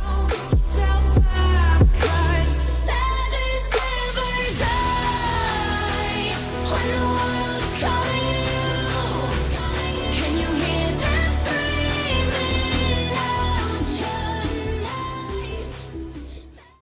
Oh.